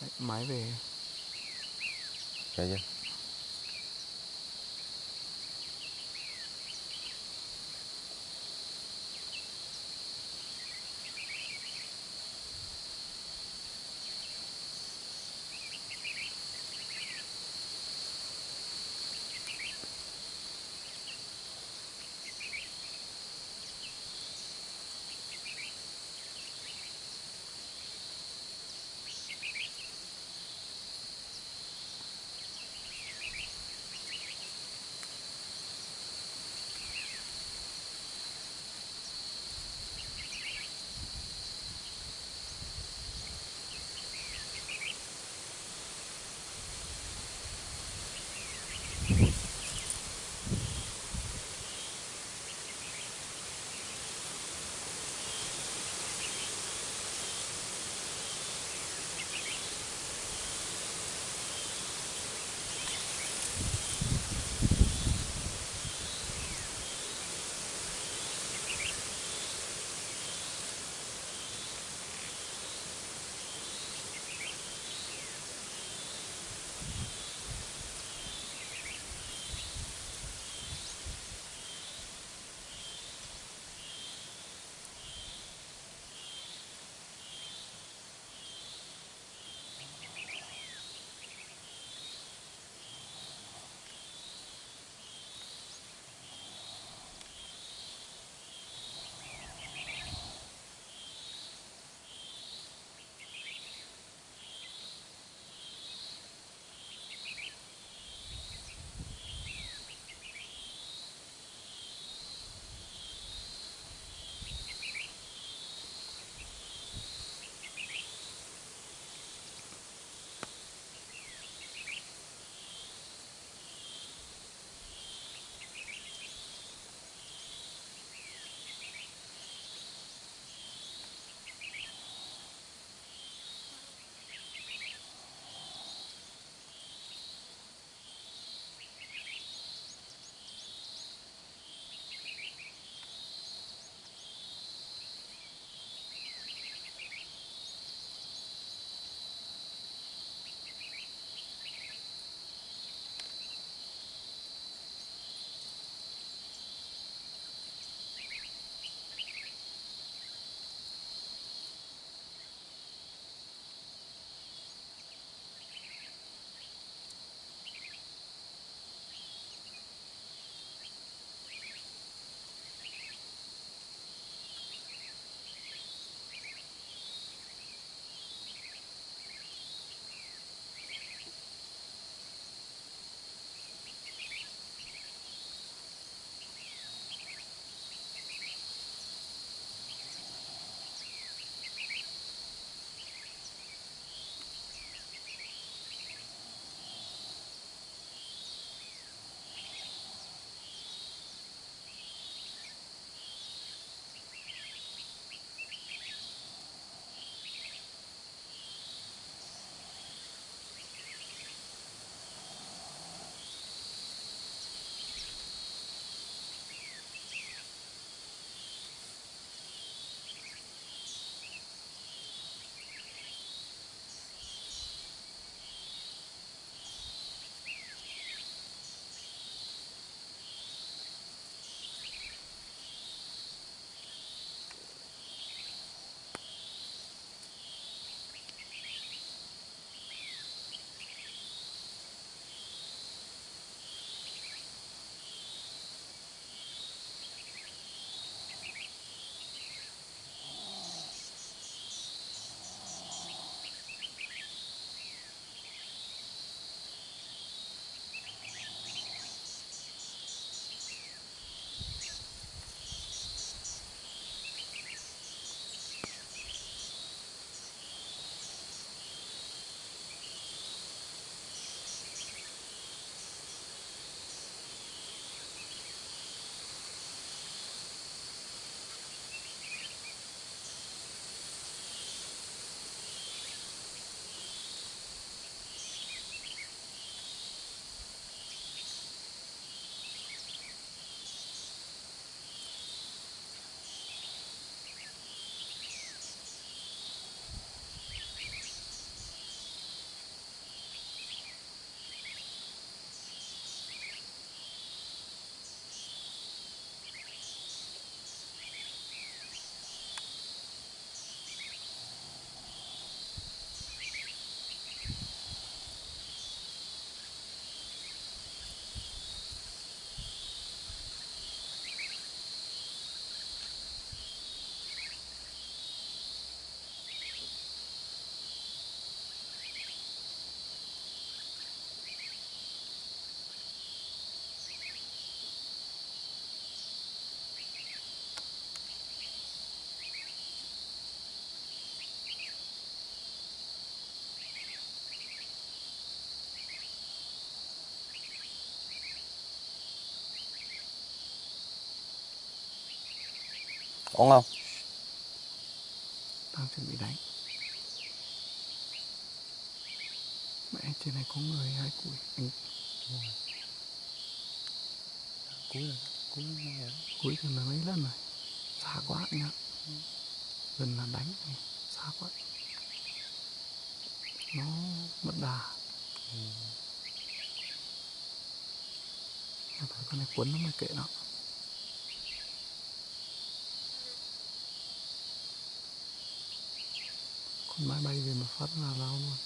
Đấy, máy về Chạy chưa? Ổn không? Đang chuẩn bị đánh. Mẹ trên này có người hai củi anh cuối rồi cuối nghe đó cuối thì là mấy lần rồi. Xa quá anh ạ. Gần là đánh này xa quá. Nó mất đà. Em thấy con này cuốn nó mới kệ nó máy bay về mà phát là lao luôn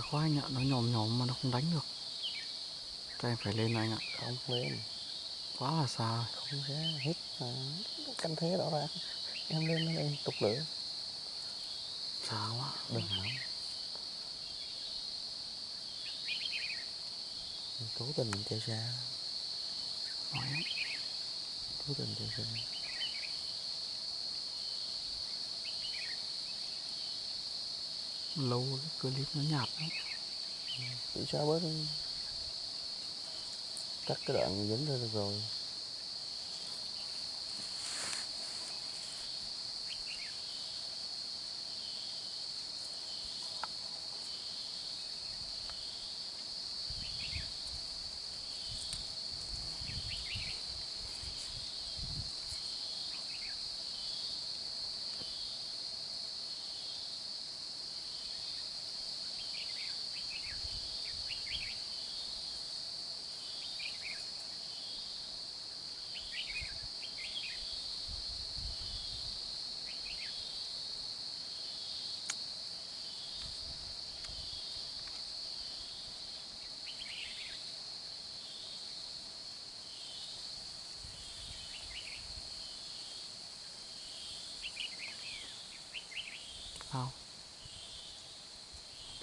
xa quá anh ạ nó nhòm nhòm mà nó không đánh được. Chắc em phải lên anh ạ. Không lên. Quá là xa rồi. không ra hết à, canh thế rõ ràng. Em lên đây tục lửa. Xa quá. Đừng nóng cố tình chơi xa. Nói cố tình chơi xa lâu cái clip nó nhạt lắm. Chỉ sao bớt, cắt cái đoạn dính ra được rồi?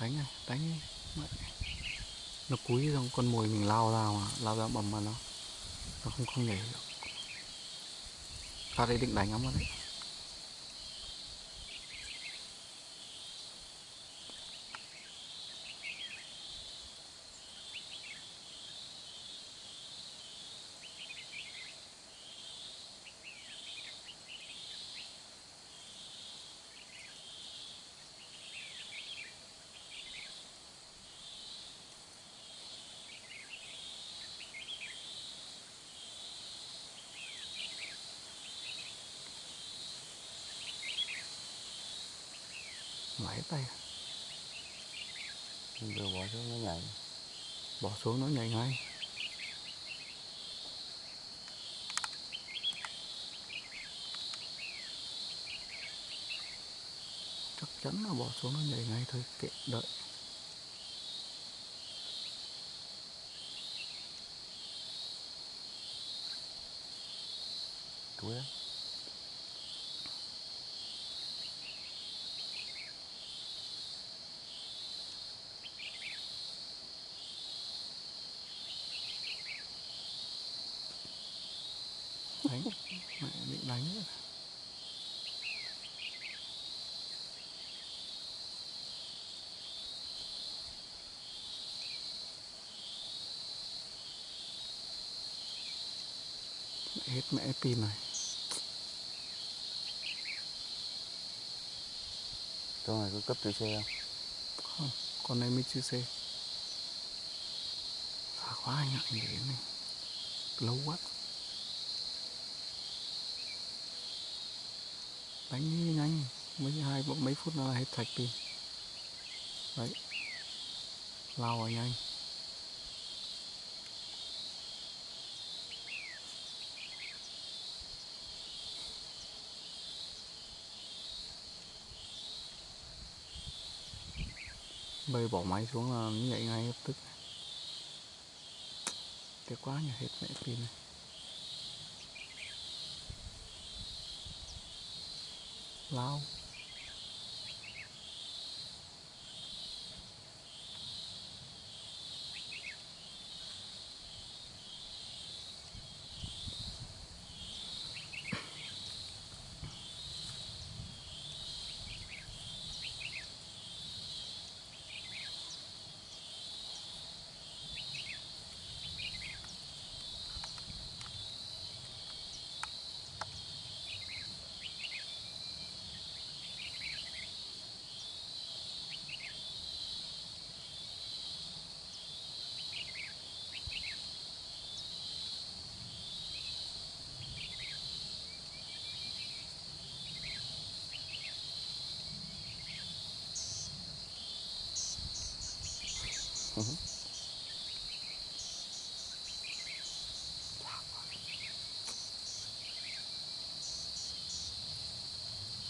Đánh này đánh đi Mẹ. nó cúi xong con mồi mình lao ra mà, lao ra bầm vào nó. Nó không không nhảy được. Phát ấy định đánh lắm rồi đấy. Mãi tay vừa bỏ xuống nó nhảy. Bỏ xuống nó nhảy ngay. Chắc chắn là bỏ xuống nó nhảy ngay thôi kệ đợi. Lắm đánh. Mẹ định đánh nữa. Mẹ hết mẹ pin này con này có cấp chữ xe không? Không con này mới chưa xe xa quá anh ạ anh để này. Lâu quá đánh nhanh mấy hai mấy phút nữa là hết sạch pin đấy. Lao vào nhanh. Bây bỏ máy xuống là nhảy ngay lập tức. Tiếc quá nhỉ hết mẹ pin này. 老。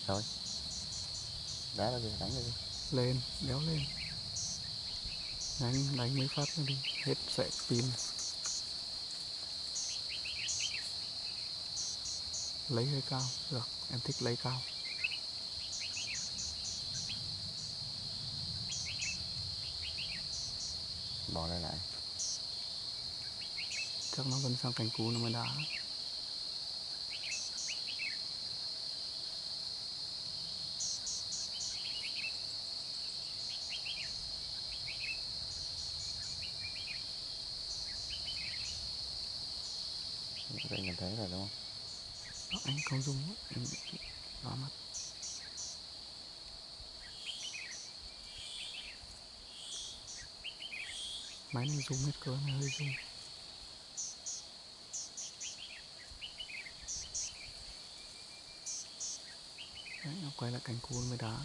Rồi. Đá ra đi, đánh ra đi. Lên, đéo lên. Đánh đánh mấy phát nữa đi. Hết sẽ pin. Lấy hơi cao. Được, em thích lấy cao. Bỏ lại lại. Chắc nó vẫn sang cành cú nó mới đá. Đây nhìn thấy rồi đúng không? Đó, anh không dùng em bị đỏ mắt máy này zoom hết cỡ này, hơi zoom đấy, nó quay lại cánh cú với đá.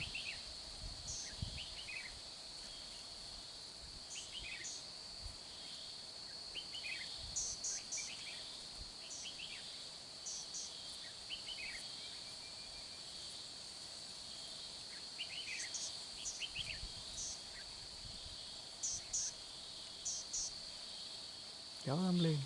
Kéo em lên.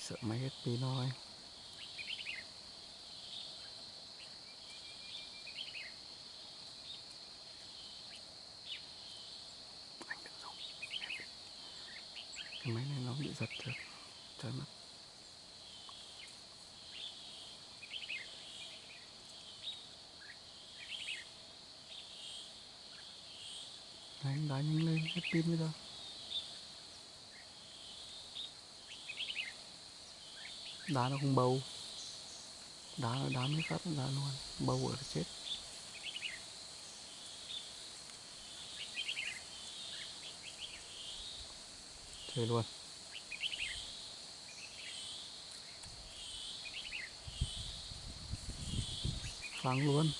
Sợ máy hết pin thôi anh đừng dùng em biết. cái máy này nó bị giật được trời mất Đấy, đá nhanh lên, hết pin bây giờ. Đá nó không bầu. Đá nó đá mấy phát nó ra luôn. Bầu ở là chết. Chơi luôn. Phang luôn.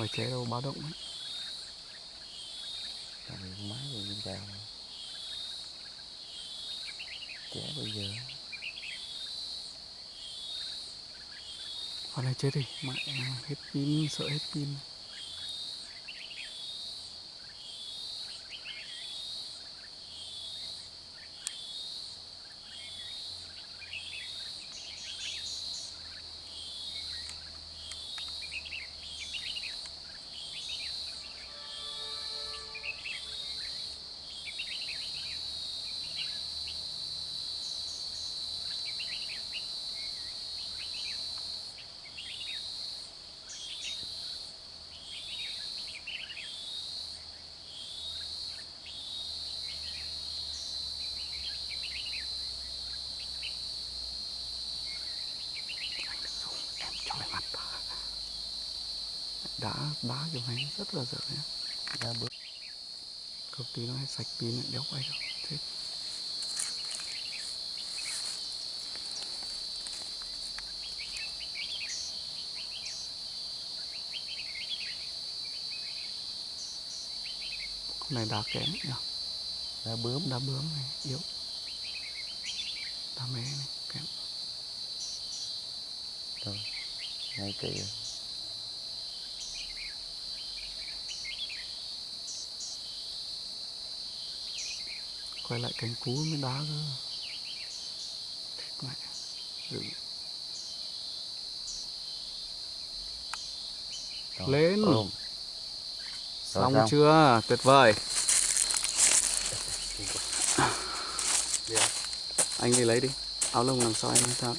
Ngoài chế đâu báo động ấy. gì con máy rồi lên cao trẻ bây giờ. Con này chết đi Mẹ hết pin sợ hết pin đá đá cho mày rất là dở nhá đá bước công ty nó hay sạch pin ấy, đéo quay được. Chết con này đá kém nhỉ? Đá bướm. Đá bướm này yếu. Đá mé này kém. Rồi ngay kỹ rồi. Quay lại cánh cú mới đá cơ mẹ. Rồi, Lên. Rồi xong xong. chưa tuyệt vời anh đi lấy đi áo lông làm sao anh tháo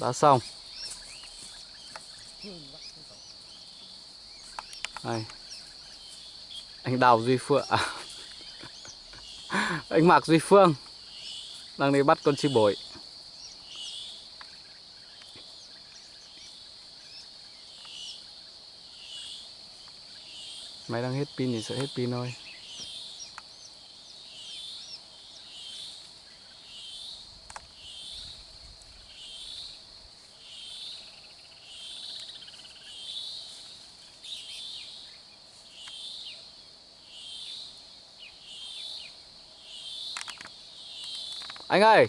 đã xong Đây. Anh Đào Duy Phượng à. Anh Mạc Duy Phương. Đang đi bắt con chim bổi Máy đang hết pin thì sẽ hết pin thôi. Anh ơi